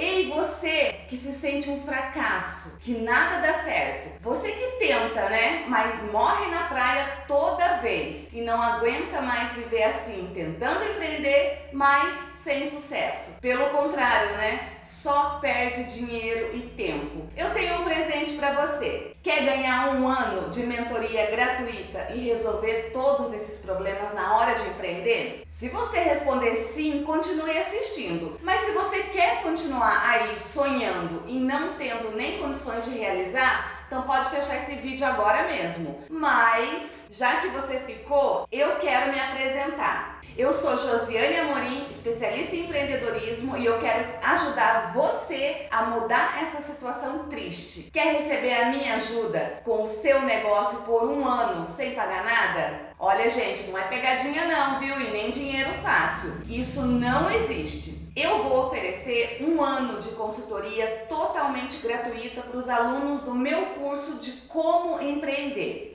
Ei, você que se sente um fracasso, que nada dá certo. Você que tenta, né? Mas morre na praia toda vez e não aguenta mais viver assim, tentando empreender, mas sem sucesso. Pelo contrário, né? Só perde dinheiro e tempo. Eu tenho um presente para você. Quer ganhar um ano de mentoria gratuita e resolver todos esses problemas na hora de empreender? Se você responder sim, continue assistindo. Mas se você continuar aí sonhando e não tendo nem condições de realizar, então pode fechar esse vídeo agora mesmo. Mas, já que você ficou, eu quero me apresentar. Eu sou Josiane Amorim, especialista em empreendedorismo e eu quero ajudar você a mudar essa situação triste. Quer receber a minha ajuda com o seu negócio por um ano sem pagar nada? Olha gente, não é pegadinha não, viu? E nem dinheiro fácil. Isso não existe. Eu vou oferecer um ano de consultoria totalmente gratuita para os alunos do meu curso de como empreender.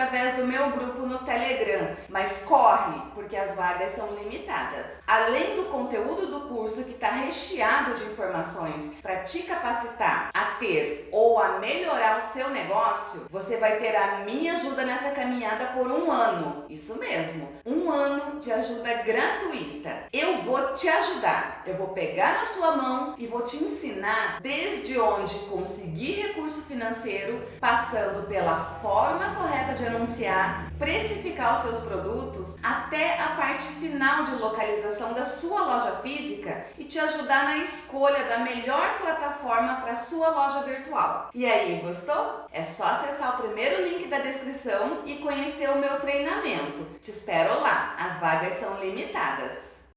Através do meu grupo no Telegram. Mas corre, porque as vagas são limitadas. Além do conteúdo do curso que está recheado de informações para te capacitar a ter ou a melhorar o seu negócio, você vai ter a minha ajuda nessa caminhada por um ano. Isso mesmo, um ano de ajuda gratuita. Eu vou te ajudar eu vou pegar na sua mão e vou te ensinar desde onde conseguir recurso financeiro, passando pela forma correta de anunciar, precificar os seus produtos, até a parte final de localização da sua loja física e te ajudar na escolha da melhor plataforma para sua loja virtual. E aí, gostou? É só acessar o primeiro link da descrição e conhecer o meu treinamento. Te espero lá, as vagas são limitadas.